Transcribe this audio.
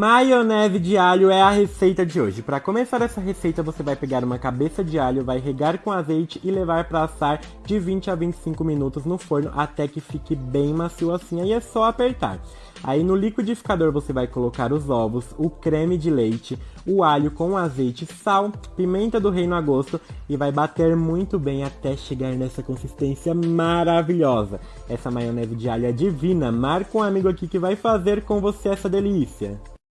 Maionese de alho é a receita de hoje. Para começar essa receita, você vai pegar uma cabeça de alho, vai regar com azeite e levar para assar de 20 a 25 minutos no forno até que fique bem macio assim. Aí é só apertar. Aí no liquidificador você vai colocar os ovos, o creme de leite, o alho com azeite, sal, pimenta do reino a gosto e vai bater muito bem até chegar nessa consistência maravilhosa. Essa maionese de alho é divina. Marca um amigo aqui que vai fazer com você essa delícia.